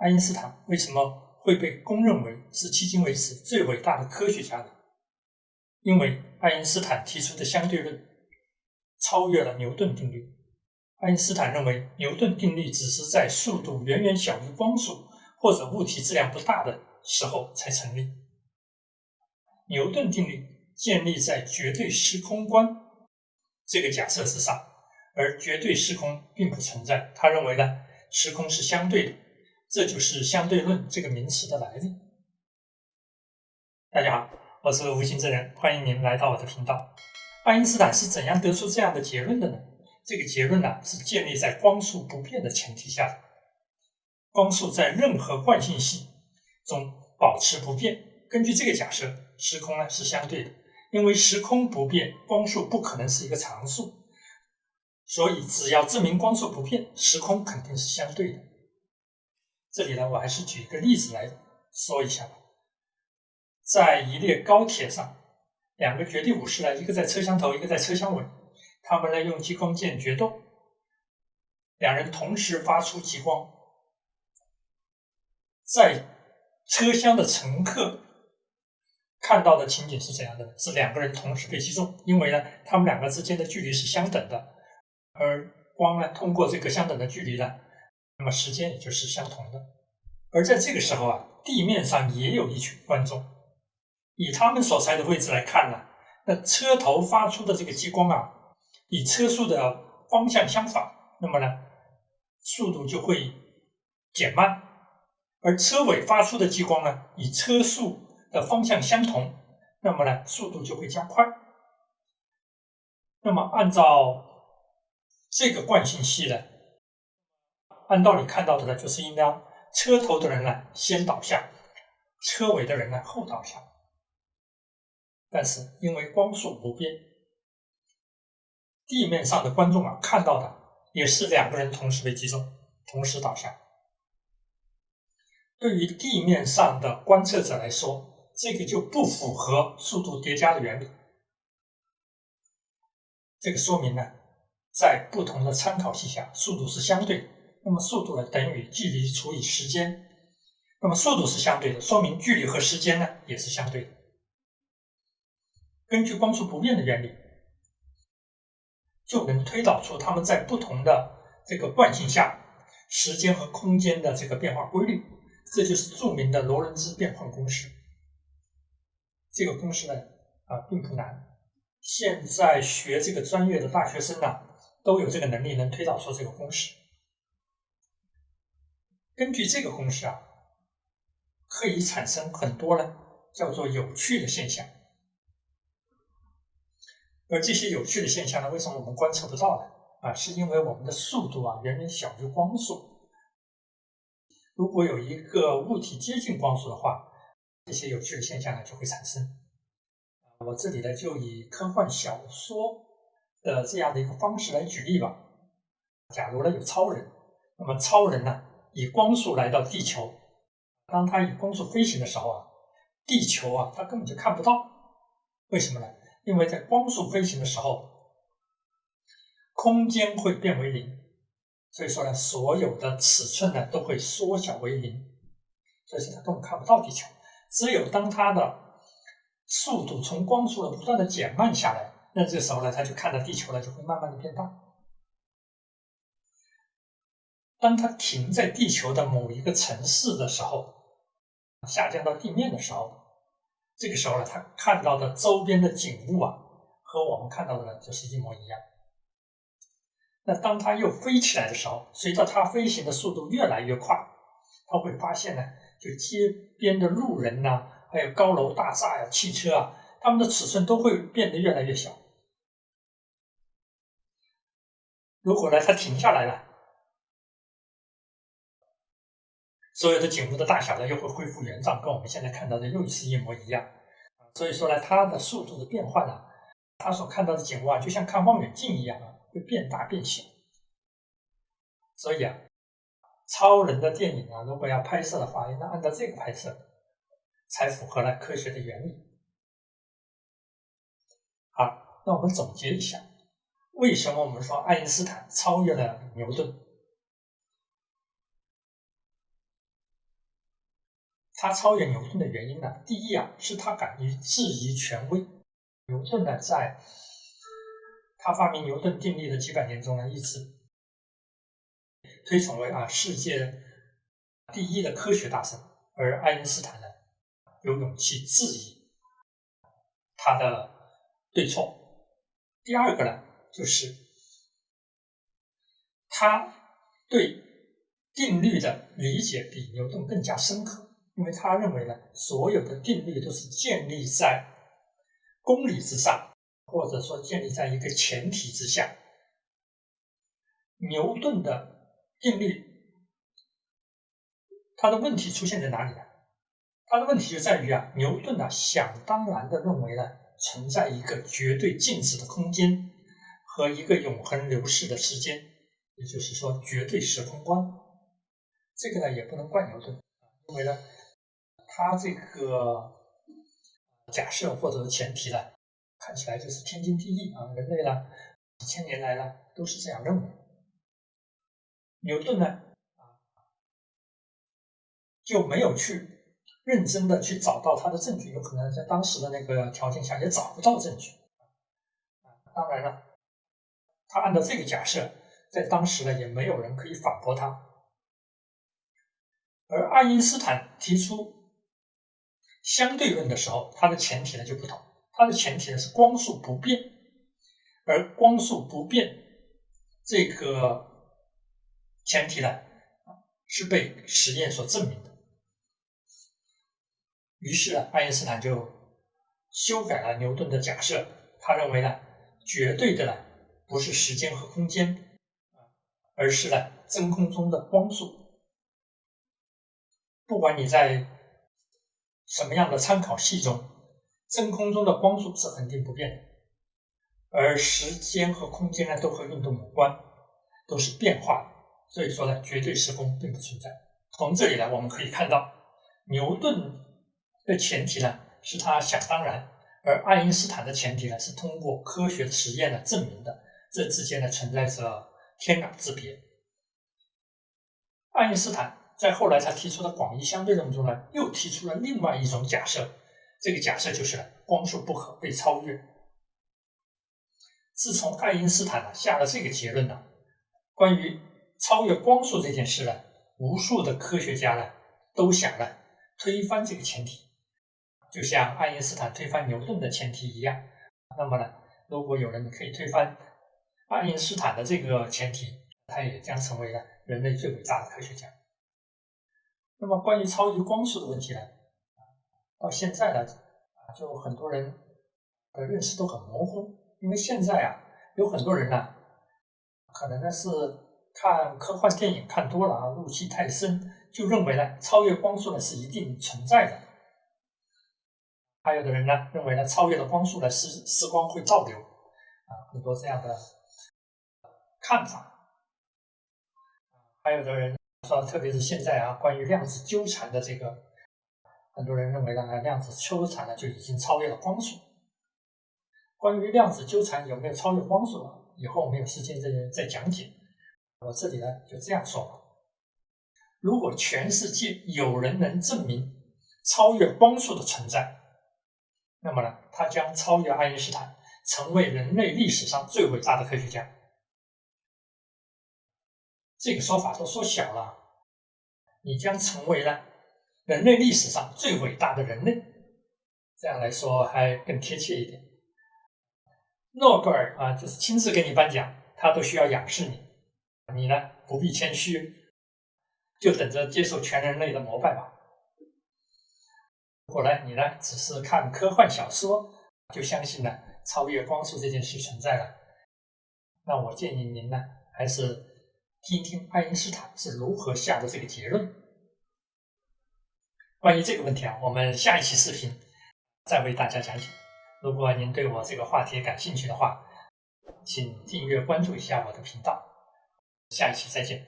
爱因斯坦为什么会被公认为是迄今为止最伟大的科学家呢？因为爱因斯坦提出的相对论超越了牛顿定律。爱因斯坦认为牛顿定律只是在速度远远小于光速或者物体质量不大的时候才成立。牛顿定律建立在绝对时空观这个假设之上，而绝对时空并不存在。他认为呢，时空是相对的，这就是相对论这个名词的来历。大家好，我是无心之人，欢迎您来到我的频道。爱因斯坦是怎样得出这样的结论的呢？这个结论呢，是建立在光速不变的前提下的。光速在任何惯性系中保持不变。根据这个假设，时空呢是相对的，因为时空不变，光速不可能是一个常数。所以，只要证明光速不变，时空肯定是相对的。这里呢，我还是举一个例子来说一下吧。在一列高铁上，两个绝地武士呢，一个在车厢头，一个在车厢尾。他们呢用激光剑决斗，两人同时发出激光，在车厢的乘客看到的情景是怎样的？是两个人同时被击中，因为呢他们两个之间的距离是相等的，而光呢通过这个相等的距离呢，那么时间也就是相同的。而在这个时候啊，地面上也有一群观众，以他们所在的位置来看呢，那车头发出的这个激光啊。与车速的方向相反，那么呢，速度就会减慢；而车尾发出的激光呢，与车速的方向相同，那么呢，速度就会加快。那么按照这个惯性系呢，按道理看到的呢，就是应当车头的人呢先倒下，车尾的人呢后倒下。但是因为光速不变。地面上的观众啊，看到的也是两个人同时被击中，同时倒下。对于地面上的观测者来说，这个就不符合速度叠加的原理。这个说明呢，在不同的参考系下，速度是相对。那么速度呢，等于距离除以时间。那么速度是相对的，说明距离和时间呢，也是相对的。根据光速不变的原理。就能推导出他们在不同的这个惯性下，时间和空间的这个变化规律，这就是著名的罗伦兹变换公式。这个公式呢，啊，并不难，现在学这个专业的大学生呢，都有这个能力能推导出这个公式。根据这个公式啊，可以产生很多呢，叫做有趣的现象。而这些有趣的现象呢，为什么我们观测不到呢？啊，是因为我们的速度啊远远小于光速。如果有一个物体接近光速的话，这些有趣的现象呢就会产生。我这里呢就以科幻小说的这样的一个方式来举例吧。假如呢有超人，那么超人呢以光速来到地球，当他以光速飞行的时候啊，地球啊他根本就看不到，为什么呢？因为在光速飞行的时候，空间会变为零，所以说呢，所有的尺寸呢都会缩小为零，所以说它根本看不到地球。只有当它的速度从光速的不断的减慢下来，那这个时候呢，它就看到地球了，就会慢慢的变大。当它停在地球的某一个城市的时候，下降到地面的时候。这个时候呢，他看到的周边的景物啊，和我们看到的呢就是一模一样。那当他又飞起来的时候，随着它飞行的速度越来越快，他会发现呢，就街边的路人呐，还有高楼大厦呀、汽车啊，它们的尺寸都会变得越来越小。如果呢，它停下来了。所有的景物的大小呢，又会恢复原状，跟我们现在看到的又是一模一样。所以说呢，它的速度的变换呢，它所看到的景物啊，就像看望远镜一样啊，会变大变小。所以啊，超人的电影啊，如果要拍摄的话，应该按照这个拍摄，才符合了科学的原理。好，那我们总结一下，为什么我们说爱因斯坦超越了牛顿？他超越牛顿的原因呢，第一啊，是他敢于质疑权威。牛顿呢，在他发明牛顿定律的几百年中呢，一直推崇为啊世界第一的科学大神，而爱因斯坦呢，有勇气质疑他的对错。第二个呢，就是他对定律的理解比牛顿更加深刻，因为他认为呢，所有的定律都是建立在公理之上，或者说建立在一个前提之下。牛顿的定律，他的问题出现在哪里呢？他的问题就在于啊，牛顿呢，想当然的认为呢。存在一个绝对静止的空间和一个永恒流逝的时间，也就是说绝对时空观。这个呢也不能怪牛顿，因为呢他这个假设或者前提呢看起来就是天经地义啊，人类呢几千年来呢都是这样认为。牛顿呢啊就没有去。认真的去找到他的证据，有可能在当时的那个条件下也找不到证据。当然了，他按照这个假设，在当时呢也没有人可以反驳他。而爱因斯坦提出相对论的时候，它的前提呢就不同，它的前提呢是光速不变，而光速不变这个前提呢是被实验所证明的。于是呢，爱因斯坦就修改了牛顿的假设。他认为呢，绝对的呢不是时间和空间，而是呢真空中的光速。不管你在什么样的参考系中，真空中的光速是恒定不变的，而时间和空间呢都和运动有关，都是变化的。所以说呢，绝对时空并不存在。从这里呢，我们可以看到牛顿。的前提呢是他想当然，而爱因斯坦的前提呢是通过科学实验呢证明的，这之间呢存在着天壤之别。爱因斯坦在后来他提出的广义相对论中呢，又提出了另外一种假设，这个假设就是光速不可被超越。自从爱因斯坦呢下了这个结论呢，关于超越光速这件事呢，无数的科学家呢都想呢推翻这个前提。就像爱因斯坦推翻牛顿的前提一样，那么呢，如果有人可以推翻爱因斯坦的这个前提，他也将成为了人类最伟大的科学家。那么关于超级光速的问题呢，到现在呢，啊，就很多人的认识都很模糊，因为现在啊，有很多人呢，可能呢是看科幻电影看多了啊，入戏太深，就认为呢，超越光速呢是一定存在的。还有的人呢认为呢，超越了光速呢，时时光会倒流，啊，很多这样的看法。还有的人说，特别是现在啊，关于量子纠缠的这个，很多人认为呢，量子纠缠呢就已经超越了光速。关于量子纠缠有没有超越光速，以后我们有时间再再讲解。我这里呢就这样说吧：如果全世界有人能证明超越光速的存在，那么呢，他将超越爱因斯坦，成为人类历史上最伟大的科学家。这个说法都说小了，你将成为了人类历史上最伟大的人类，这样来说还更贴切一点。诺贝尔啊，就是亲自给你颁奖，他都需要仰视你，你呢不必谦虚，就等着接受全人类的膜拜吧。如果呢，你呢只是看科幻小说就相信了超越光速这件事存在了，那我建议您呢还是听听爱因斯坦是如何下的这个结论。关于这个问题啊，我们下一期视频再为大家讲解。如果您对我这个话题感兴趣的话，请订阅关注一下我的频道。下一期再见。